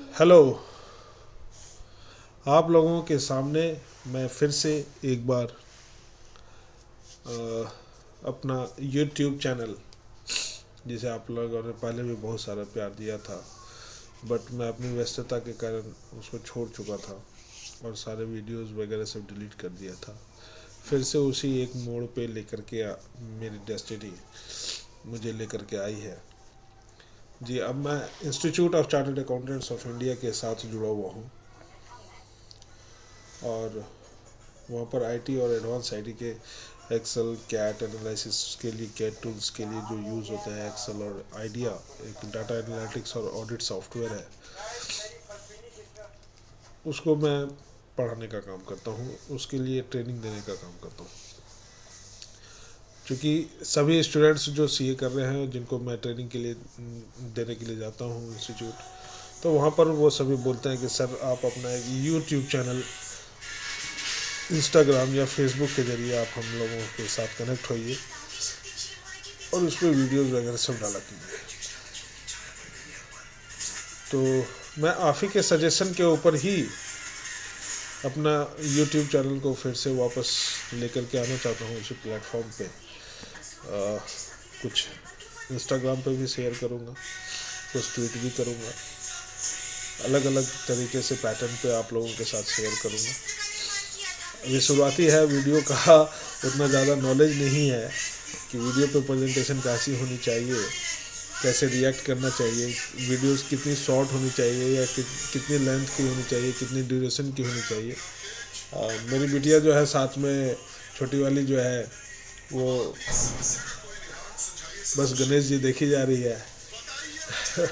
Hello आप लोगों के सामने मैं फिर से एक बार अ, अपना यूट्यूब चैनल जिसे आप लोगों ने पहले भी बहुत सारा प्यार दिया था बट मैं अपनी व्यस्तता के कारण उसको छोड़ चुका था और सारे वीडियोस वगैरह सब डिलीट कर दिया था। फिर से उसी एक मोड़ पे लेकर के मेरी डेस्टिनी मुझे लेकर के आई है। जी, अब मैं institute of chartered accountants of India के साथ जुड़ा हुआ हूँ। और वहाँ पर आईटी और एडवांस आईटी के एक्सेल कैट एनालिसिस के लिए कैट टूल्स के लिए जो यूज़ होते हैं एक्सेल और आइडिया एक डाटा एनालिटिक्स और ऑडिट सॉफ्टवेयर है, उसको मैं पढ़ाने का काम करता हूँ, उसके लिए ट्रेनिंग देने का काम करता हूँ। क्योंकि सभी स्टूडेंट्स जो सीए कर रहे हैं, जिनको मैं ट्रेनिंग के लिए देने के लिए जाता हूँ इंस्टीट्यूट तो वहाँ पर वो सभी बोलते हैं कि, सर, आप अपना एक यूट्यूब चैनल इंस्टाग्राम या फेसबुक के ज़रिए आप हम लोगों के साथ कनेक्ट होइए और उस पर वीडियोज़ वगैरह सब डाला कीजिए। तो मैं आफ़ी के सजेशन के ऊपर ही अपना यूट्यूब चैनल को फिर से वापस लेकर के आना चाहता हूँ उसी प्लेटफॉर्म पे। कुछ इंस्टाग्राम पे भी शेयर करूँगा कुछ ट्वीट भी करूँगा। अलग अलग तरीके से पैटर्न पे आप लोगों के साथ शेयर करूँगा। अभी शुरुआती है वीडियो का उतना ज़्यादा नॉलेज नहीं है कि वीडियो पे प्रेजेंटेशन कैसी होनी चाहिए कैसे रिएक्ट करना चाहिए वीडियोस कितनी शॉर्ट होनी चाहिए या कि, कितनी लेंथ की होनी चाहिए कितनी ड्यूरेशन की होनी चाहिए। आ, मेरी बिटिया जो है साथ में छोटी वाली जो है वो बस गणेश जी देखी जा रही है।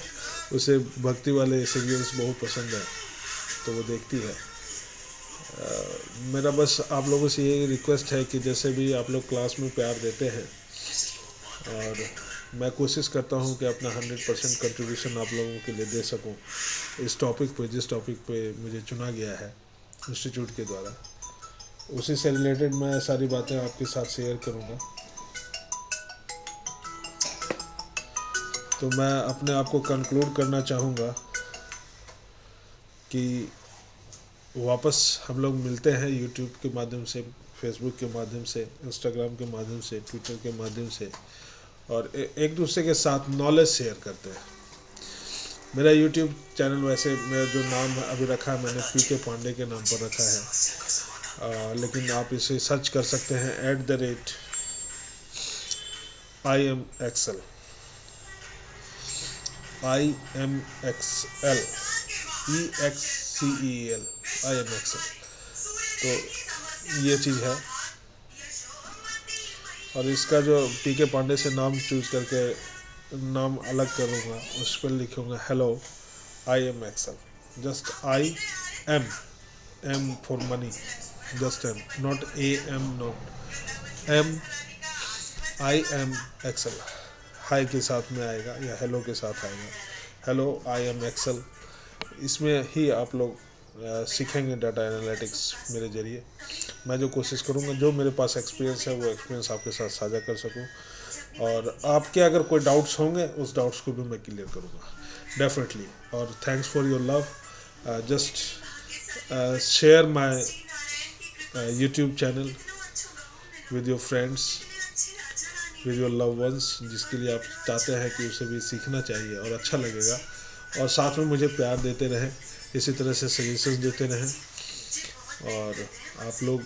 उसे भक्ति वाले सीरियल्स बहुत पसंद है तो वो देखती है। अ, मेरा बस आप लोगों से ये रिक्वेस्ट है कि जैसे भी आप लोग क्लास में प्यार देते हैं और मैं कोशिश करता हूँ कि अपना हंड्रेड परसेंट कंट्रीब्यूशन आप लोगों के लिए दे सकूँ। इस टॉपिक पे जिस टॉपिक पे मुझे चुना गया है इंस्टीट्यूट के द्वारा। उसी से रिलेटेड मैं सारी बातें आपके साथ शेयर करूँगा। तो मैं अपने आप को कंक्लूड करना चाहूँगा कि वापस हम लोग मिलते हैं यूट्यूब के माध्यम से फेसबुक के माध्यम से इंस्टाग्राम के माध्यम से ट्विटर के माध्यम से और एक दूसरे के साथ नॉलेज शेयर करते हैं। मेरा यूट्यूब चैनल वैसे, मेरा जो नाम अभी रखा है, मैंने पी के पांडे के नाम पर रखा है। लेकिन आप इसे सर्च कर सकते हैं at the rate I am Excel I am X L E X C E L I am X L तो ये चीज़ है। और इसका जो पी के पांडे से नाम चूज़ करके नाम अलग करूँगा, उस पर लिखूँगा hello I am Excel just I am am for money just am not a am not am I am Excel hi के साथ में आएगा, या हेलो के साथ आएगा। हेलो आई एम एक्सल इसमें ही आप लोग सीखेंगे डाटा एनालिटिक्स मेरे ज़रिए। मैं जो कोशिश करूँगा, जो मेरे पास एक्सपीरियंस है, वो एक्सपीरियंस आपके साथ साझा कर सकूँ। और आपके अगर कोई डाउट्स होंगे, उस डाउट्स को भी मैं क्लियर करूँगा। डेफिनेटली और thanks for your love just share my YouTube channel with your friends with your love once जिसके लिए आप चाहते हैं कि उसे भी सीखना चाहिए और अच्छा लगेगा। और साथ में मुझे प्यार देते रहें, इसी तरह से सजेशन देते रहें। और आप लोग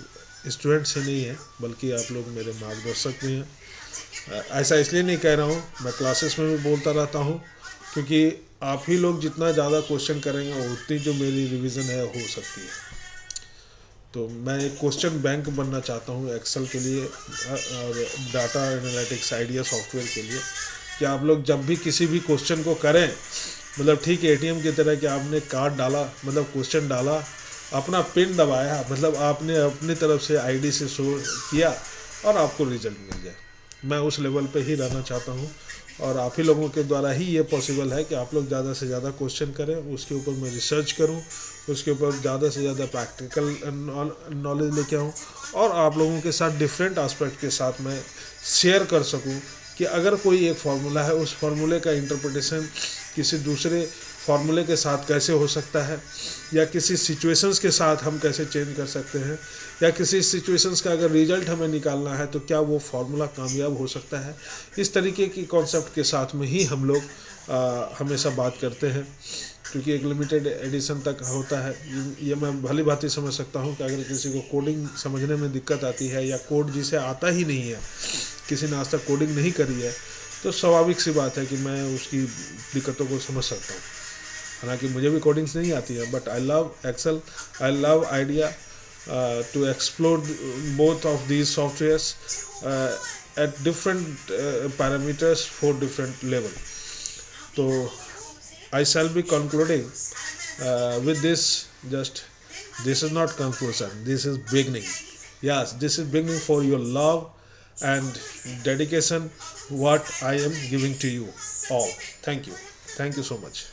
स्टूडेंट्स ही नहीं हैं, बल्कि आप लोग मेरे मार्गदर्शक भी हैं। ऐसा इसलिए नहीं कह रहा हूँ, मैं क्लासेस में भी बोलता रहता हूँ, क्योंकि आप ही लोग जितना ज़्यादा क्वेश्चन करेंगे, उतनी जो मेरी रिवीजन है, हो सकती है। तो मैं एक क्वेश्चन बैंक बनना चाहता हूँ एक्सेल के लिए, और डाटा एनालिटिक्स आइडिया सॉफ्टवेयर के लिए। कि आप लोग जब भी किसी भी क्वेश्चन को करें मतलब ठीक एटीएम की तरह कि आपने कार्ड डाला मतलब क्वेश्चन डाला, अपना पिन दबाया मतलब आपने अपनी तरफ़ से आईडी से शो किया, और आपको रिज़ल्ट मिल जाए मैं उस लेवल पे ही रहना चाहता हूँ। और आप ही लोगों के द्वारा ही ये पॉसिबल है कि आप लोग ज़्यादा से ज़्यादा क्वेश्चन करें, उसके ऊपर मैं रिसर्च करूँ, उसके ऊपर ज़्यादा से ज़्यादा प्रैक्टिकल नॉलेज लेके आऊँ, और आप लोगों के साथ डिफरेंट आस्पेक्ट के साथ मैं शेयर कर सकूँ कि अगर कोई एक फार्मूला है, उस फार्मूले का इंटरप्रटेशन किसी दूसरे फार्मूले के साथ कैसे हो सकता है? या किसी सिचुएशंस के साथ हम कैसे चेंज कर सकते हैं? या किसी सिचुएशंस का अगर रिज़ल्ट हमें निकालना है तो क्या वो फार्मूला कामयाब हो सकता है? इस तरीके की कॉन्सेप्ट के साथ में ही हम लोग हमेशा बात करते हैं। क्योंकि एक लिमिटेड एडिशन तक होता है। ये मैं भली भांति समझ सकता हूँ कि अगर किसी को कोडिंग समझने में दिक्कत आती है, या कोड जिसे आता ही नहीं है, किसी ने आज तक कोडिंग नहीं करी है तो स्वाभाविक सी बात है कि मैं उसकी दिक्कतों को समझ सकता हूँ। हालाँकि मुझे भी कोडिंग्स नहीं आती है but I love Excel I love IDEA to explore both of these softwares at different parameters for different level तो I shall be concluding with this just this is not conclusion this is beginning yes this is beginning for your love and dedication what I am giving to you all thank you thank you so much